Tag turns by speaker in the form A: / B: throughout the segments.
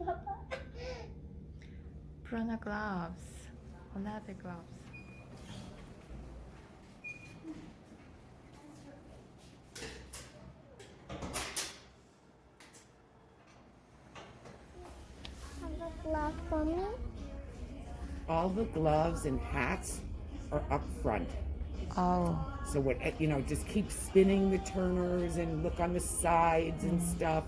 A: The gloves. Leather gloves.
B: Glove for me.
C: All the gloves and hats are up front.
A: Oh,
C: So what you know, just keep spinning the turners and look on the sides and mm-hmm. stuff.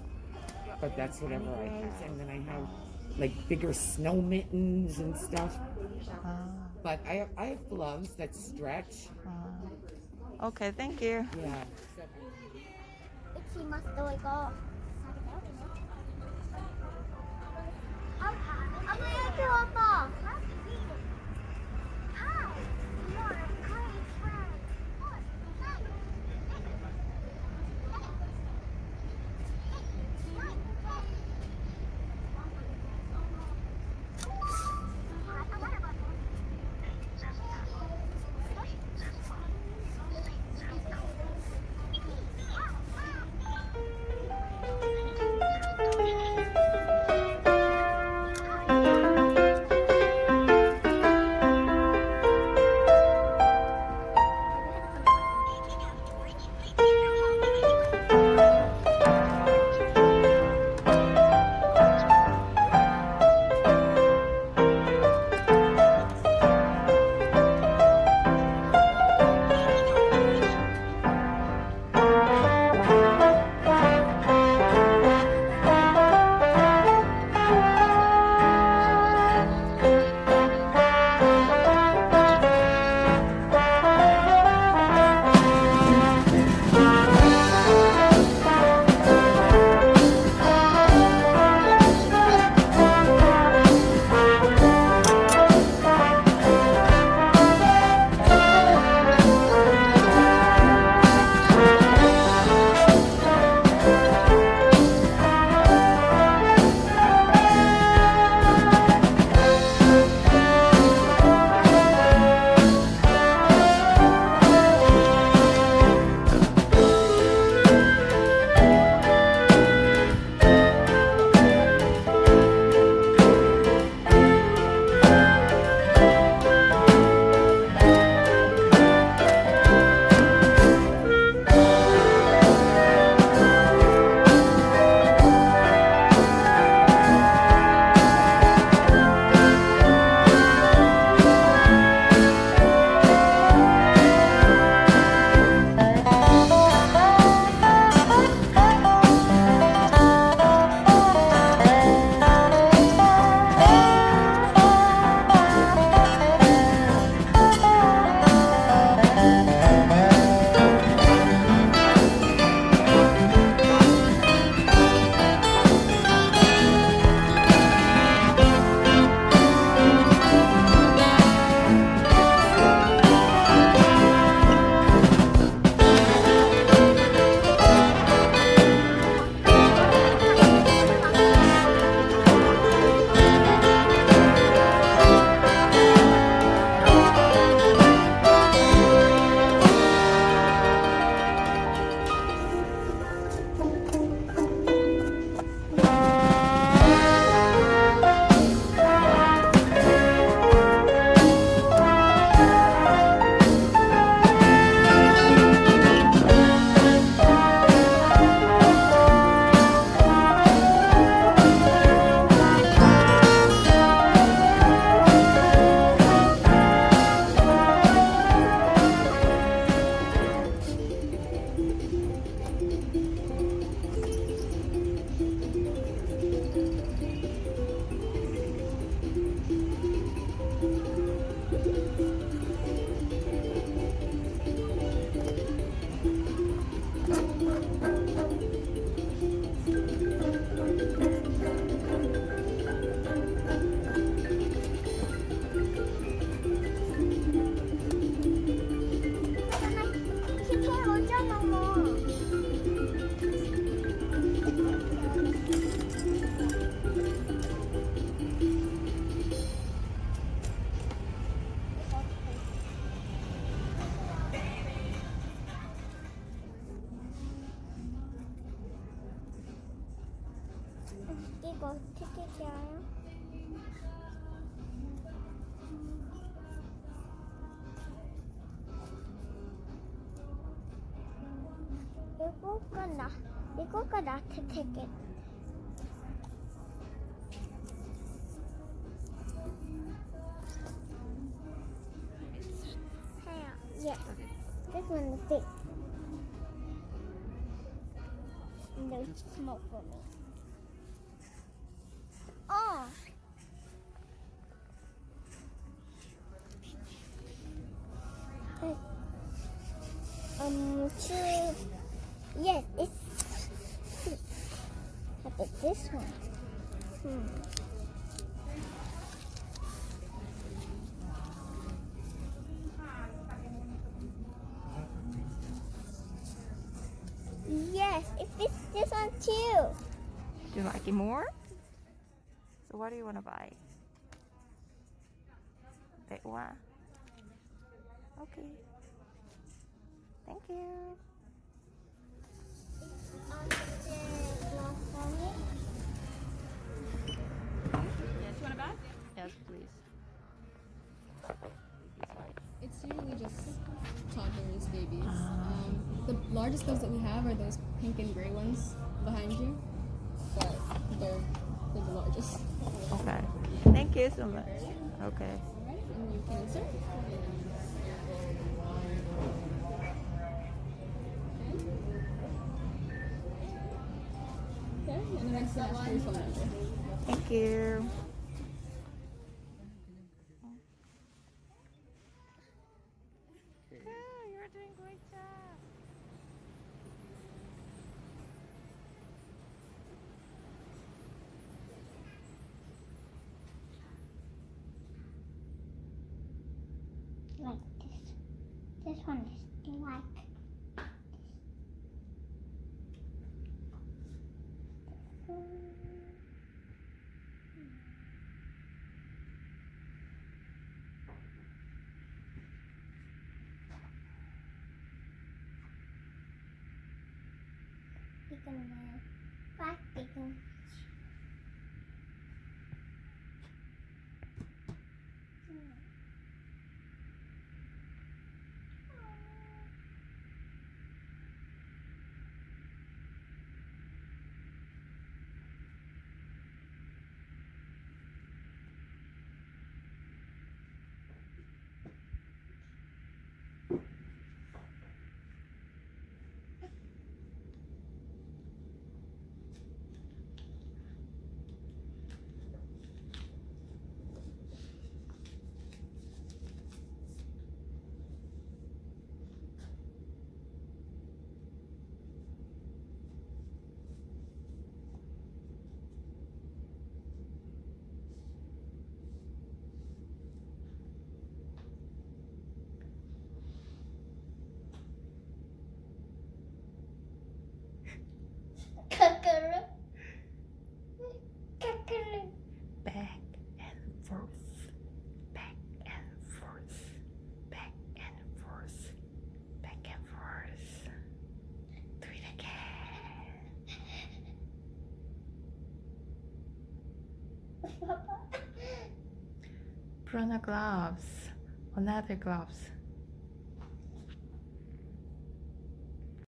C: But that's whatever I have. And then I have like bigger snow mittens and stuff.
A: ah,
C: But I have I have gloves that stretch.
A: ah. Okay, thank you.
C: Yeah.
B: 이거 어떻게 알아요? 이거가 나, 이거가 나한테 되게. Yeah, this one is big. And there's smoke for me. Two. Yes, it's. How about this one? Hmm. Yes, it fits this one too.
A: Do you like it more? So what do you want to buy? That one? Okay. Thank you.
D: Yes, you want a bag?
A: Yes, please.
D: It's usually just toddlers, babies. Um, the largest ones that we have are those pink and gray ones behind you, but they're, they're the largest.
A: Okay. Thank you so much. Okay.
D: Alright, and you can insert.
A: Thank you. you're doing great job.
B: Like this. This one is like. 이거
A: The gloves. Another gloves.